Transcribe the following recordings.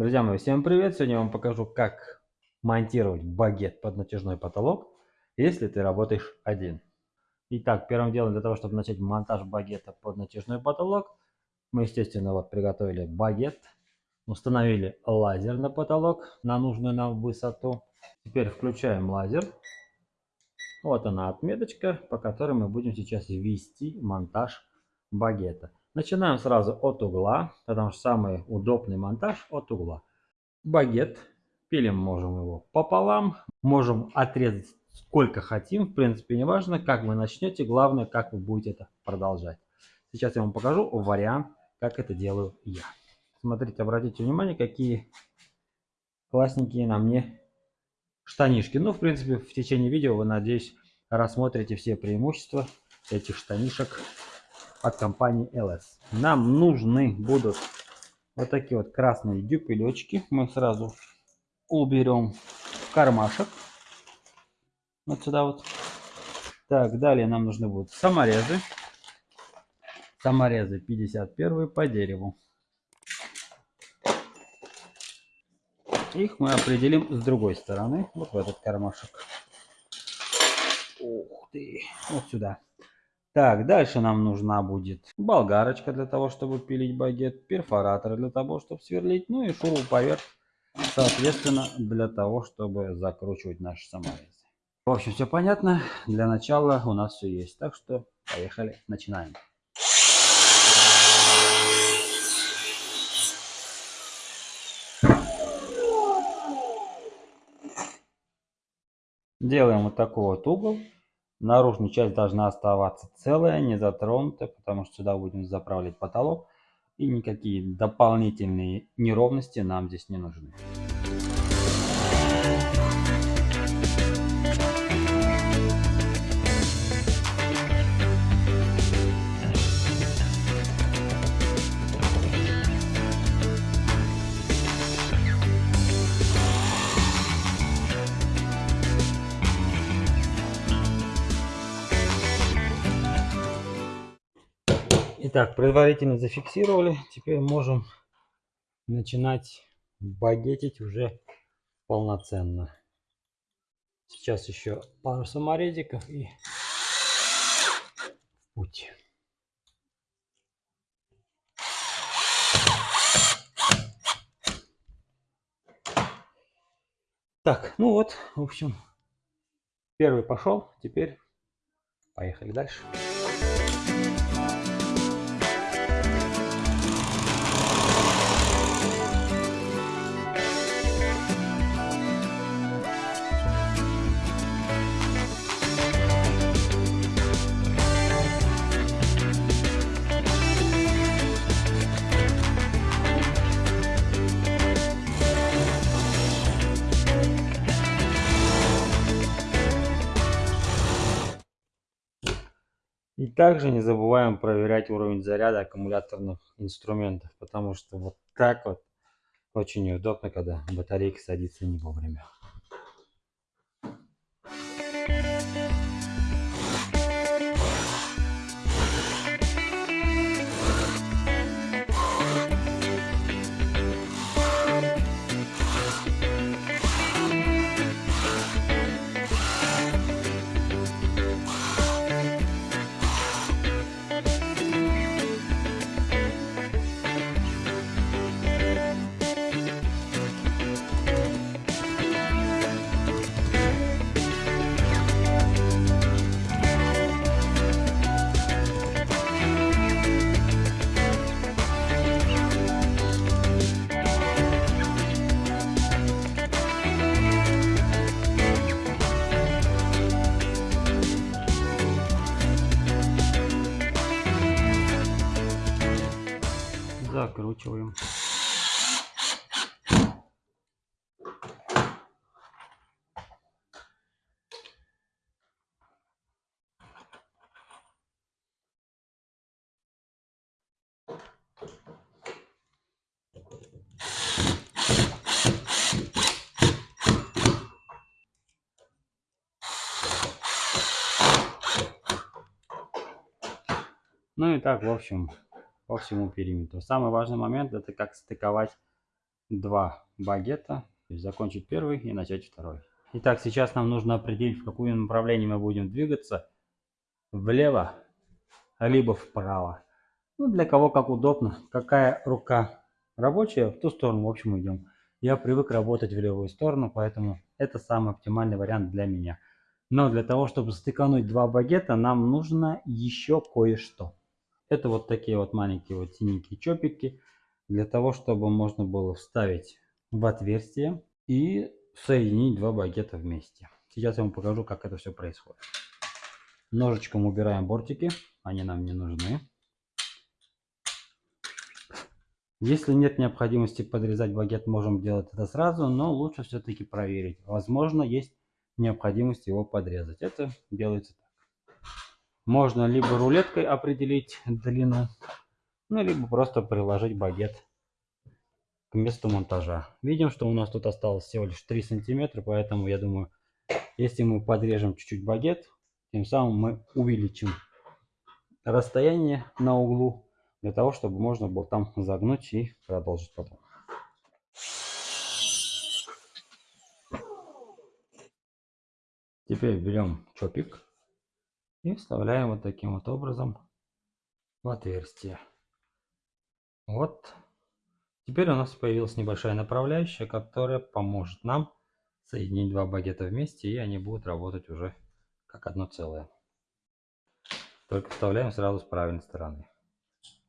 Друзья мои, всем привет! Сегодня я вам покажу, как монтировать багет под натяжной потолок, если ты работаешь один. Итак, первым делом для того, чтобы начать монтаж багета под натяжной потолок, мы, естественно, вот приготовили багет, установили лазер на потолок на нужную нам высоту. Теперь включаем лазер. Вот она отметочка, по которой мы будем сейчас ввести монтаж багета. Начинаем сразу от угла, потому что самый удобный монтаж от угла. Багет. Пилим можем его пополам. Можем отрезать сколько хотим. В принципе, не важно, как вы начнете. Главное, как вы будете это продолжать. Сейчас я вам покажу вариант, как это делаю я. Смотрите, обратите внимание, какие классненькие на мне штанишки. Ну, в принципе, в течение видео вы, надеюсь, рассмотрите все преимущества этих штанишек от компании LS. Нам нужны будут вот такие вот красные дюпелечки. Мы сразу уберем в кармашек. Вот сюда вот. Так, далее нам нужны будут саморезы. Саморезы 51 по дереву. Их мы определим с другой стороны, вот в этот кармашек. Ух ты, вот сюда. Так, дальше нам нужна будет болгарочка для того, чтобы пилить багет, перфоратор для того, чтобы сверлить, ну и шуруповерт, соответственно, для того, чтобы закручивать наши саморезы. В общем, все понятно. Для начала у нас все есть. Так что поехали, начинаем. Делаем вот такой вот угол. Наружная часть должна оставаться целая, не затронутая, потому что сюда будем заправлять потолок. И никакие дополнительные неровности нам здесь не нужны. Итак, предварительно зафиксировали. Теперь можем начинать багетить уже полноценно. Сейчас еще пару саморезиков и в путь. Так, ну вот, в общем, первый пошел. Теперь поехали дальше. Также не забываем проверять уровень заряда аккумуляторных инструментов, потому что вот так вот очень неудобно, когда батарейка садится не вовремя. Закручиваем. Ну и так, в общем, по всему периметру. Самый важный момент это как стыковать два багета, то есть закончить первый и начать второй. Итак, сейчас нам нужно определить, в каком направлении мы будем двигаться. Влево, либо вправо. Ну, для кого как удобно. Какая рука рабочая, в ту сторону, в общем, идем. Я привык работать в левую сторону, поэтому это самый оптимальный вариант для меня. Но для того, чтобы стыкануть два багета, нам нужно еще кое-что. Это вот такие вот маленькие вот синенькие чопики, для того, чтобы можно было вставить в отверстие и соединить два багета вместе. Сейчас я вам покажу, как это все происходит. Ножичком убираем бортики, они нам не нужны. Если нет необходимости подрезать багет, можем делать это сразу, но лучше все-таки проверить. Возможно, есть необходимость его подрезать. Это делается. Можно либо рулеткой определить длину, ну, либо просто приложить багет к месту монтажа. Видим, что у нас тут осталось всего лишь 3 сантиметра, поэтому я думаю, если мы подрежем чуть-чуть багет, тем самым мы увеличим расстояние на углу для того, чтобы можно было там загнуть и продолжить потом. Теперь берем чопик и вставляем вот таким вот образом в отверстие. Вот. Теперь у нас появилась небольшая направляющая, которая поможет нам соединить два багета вместе, и они будут работать уже как одно целое. Только вставляем сразу с правильной стороны.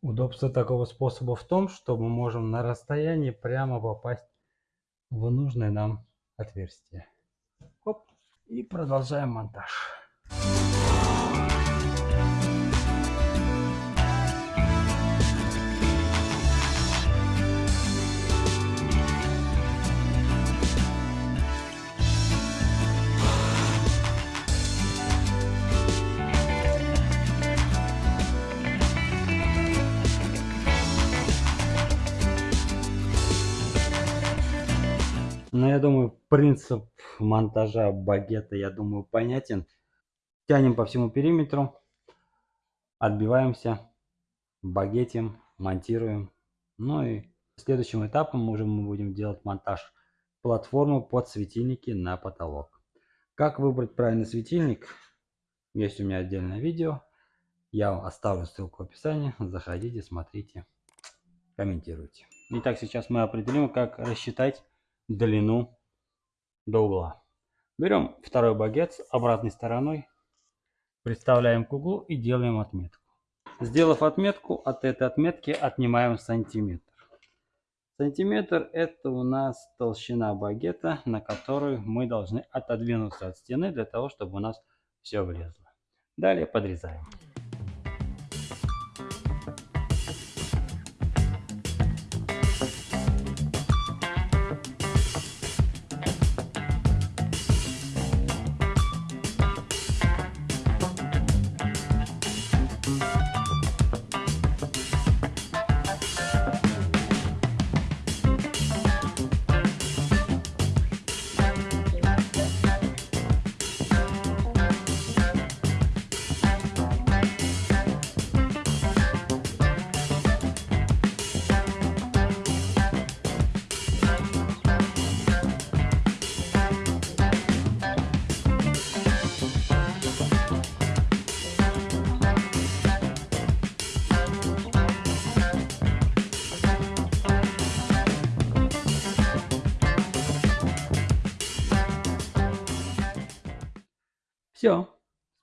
Удобство такого способа в том, что мы можем на расстоянии прямо попасть в нужное нам отверстие. Оп. И продолжаем монтаж. Ну, я думаю, принцип монтажа багета, я думаю, понятен. Тянем по всему периметру, отбиваемся, багетим, монтируем. Ну и следующим этапом уже мы будем делать монтаж платформы под светильники на потолок. Как выбрать правильный светильник? Есть у меня отдельное видео. Я оставлю ссылку в описании. Заходите, смотрите, комментируйте. Итак, сейчас мы определим, как рассчитать длину до угла. Берем второй багет с обратной стороной, представляем к углу и делаем отметку. Сделав отметку, от этой отметки отнимаем сантиметр. Сантиметр это у нас толщина багета, на которую мы должны отодвинуться от стены для того, чтобы у нас все влезло. Далее подрезаем. Все.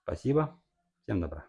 Спасибо. Всем добра.